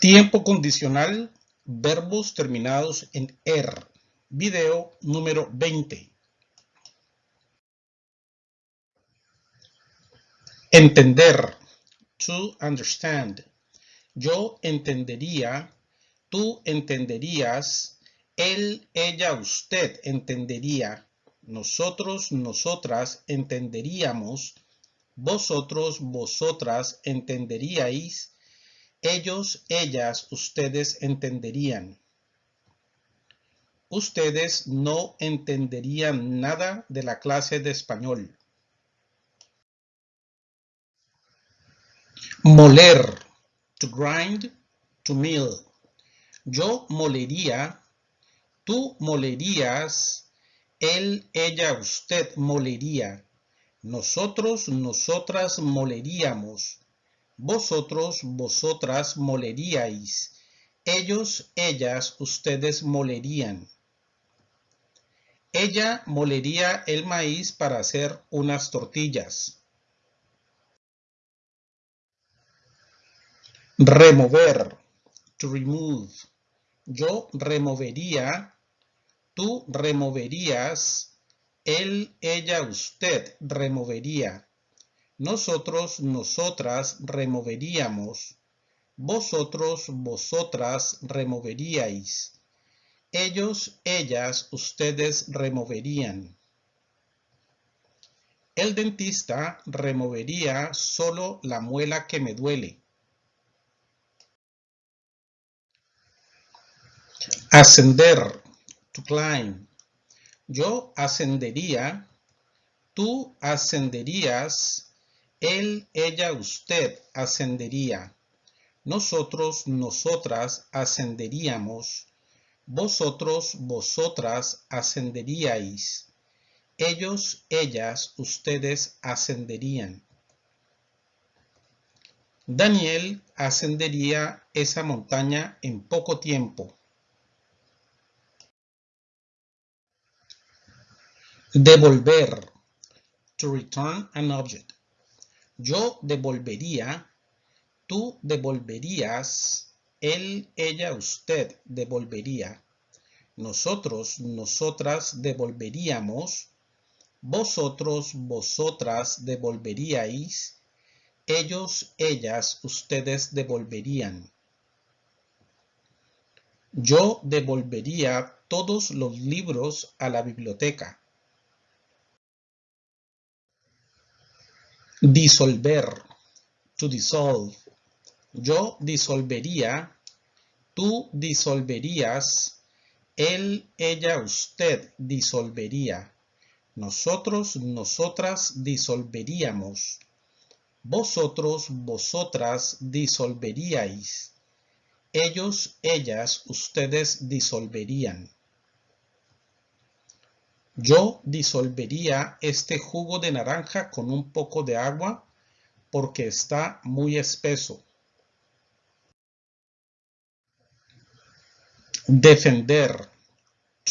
Tiempo condicional, verbos terminados en er. Video número 20. Entender. To understand. Yo entendería. Tú entenderías. Él, ella, usted entendería. Nosotros, nosotras entenderíamos. Vosotros, vosotras entenderíais ellos, ellas, ustedes entenderían. Ustedes no entenderían nada de la clase de español. Moler. To grind, to mill. Yo molería. Tú molerías. Él, ella, usted molería. Nosotros, nosotras moleríamos. Vosotros, vosotras moleríais. Ellos, ellas, ustedes molerían. Ella molería el maíz para hacer unas tortillas. Remover. To remove. Yo removería. Tú removerías. Él, ella, usted removería. Nosotros, nosotras removeríamos. Vosotros, vosotras removeríais. Ellos, ellas, ustedes removerían. El dentista removería solo la muela que me duele. Ascender. To climb. Yo ascendería. Tú ascenderías él, ella, usted ascendería. Nosotros, nosotras ascenderíamos. Vosotros, vosotras ascenderíais. Ellos, ellas, ustedes ascenderían. Daniel ascendería esa montaña en poco tiempo. Devolver. To return an object. Yo devolvería, tú devolverías, él, ella, usted devolvería. Nosotros, nosotras devolveríamos. Vosotros, vosotras devolveríais. Ellos, ellas, ustedes devolverían. Yo devolvería todos los libros a la biblioteca. Disolver. To dissolve. Yo disolvería. Tú disolverías. Él, ella, usted disolvería. Nosotros, nosotras disolveríamos. Vosotros, vosotras disolveríais. Ellos, ellas, ustedes disolverían. Yo disolvería este jugo de naranja con un poco de agua porque está muy espeso. Defender.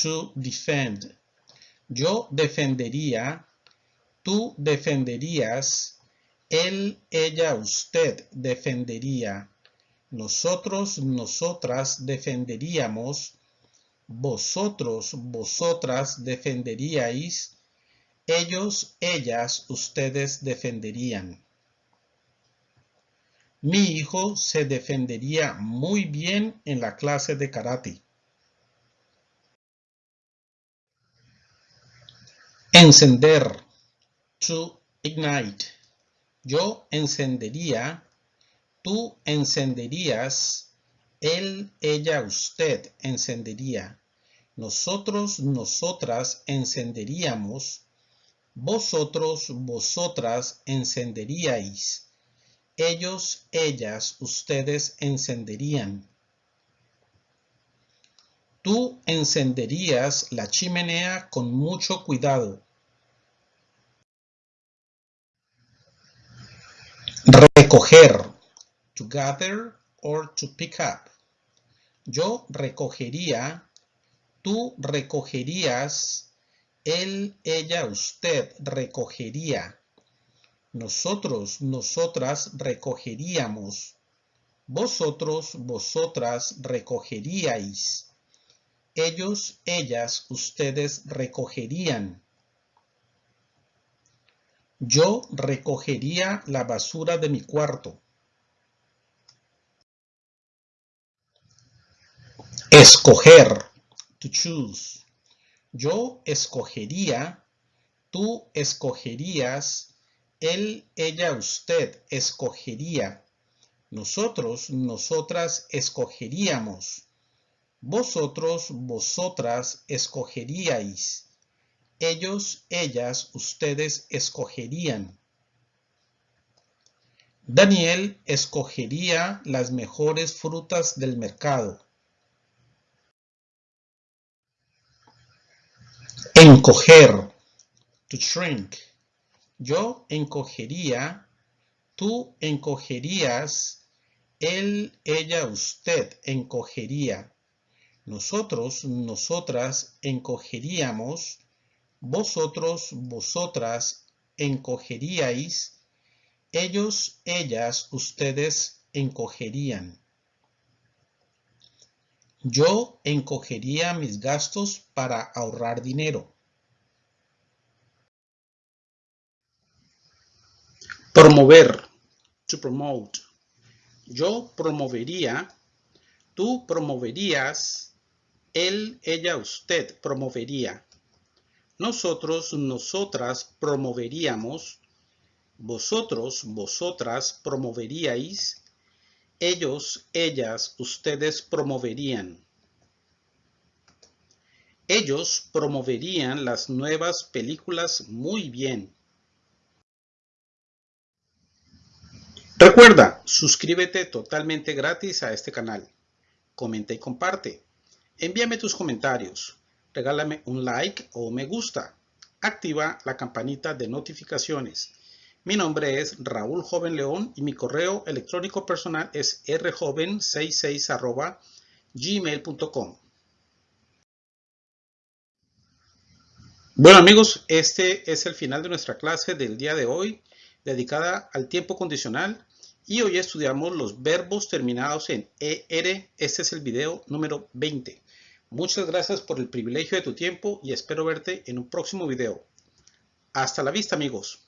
To defend. Yo defendería. Tú defenderías. Él, ella, usted defendería. Nosotros, nosotras defenderíamos vosotros, vosotras defenderíais, ellos, ellas, ustedes defenderían. Mi hijo se defendería muy bien en la clase de karate. Encender. To ignite. Yo encendería. Tú encenderías él, ella, usted encendería. Nosotros, nosotras encenderíamos. Vosotros, vosotras encenderíais. Ellos, ellas, ustedes encenderían. Tú encenderías la chimenea con mucho cuidado. Recoger. To gather or to pick up. Yo recogería, tú recogerías, él, ella, usted recogería. Nosotros, nosotras recogeríamos. Vosotros, vosotras recogeríais. Ellos, ellas, ustedes recogerían. Yo recogería la basura de mi cuarto. Escoger. To choose. Yo escogería. Tú escogerías. Él, ella, usted escogería. Nosotros, nosotras escogeríamos. Vosotros, vosotras escogeríais. Ellos, ellas, ustedes escogerían. Daniel escogería las mejores frutas del mercado. Encoger. To shrink. Yo encogería. Tú encogerías. Él, ella, usted encogería. Nosotros, nosotras encogeríamos. Vosotros, vosotras encogeríais. Ellos, ellas, ustedes encogerían. Yo encogería mis gastos para ahorrar dinero. Promover. To promote. Yo promovería. Tú promoverías. Él, ella, usted promovería. Nosotros, nosotras promoveríamos. Vosotros, vosotras promoveríais ellos, ellas, ustedes promoverían. Ellos promoverían las nuevas películas muy bien. Recuerda, suscríbete totalmente gratis a este canal. Comenta y comparte. Envíame tus comentarios. Regálame un like o me gusta. Activa la campanita de notificaciones. Mi nombre es Raúl Joven León y mi correo electrónico personal es rjoven66 gmail.com. Bueno amigos, este es el final de nuestra clase del día de hoy dedicada al tiempo condicional y hoy estudiamos los verbos terminados en ER. Este es el video número 20. Muchas gracias por el privilegio de tu tiempo y espero verte en un próximo video. Hasta la vista amigos.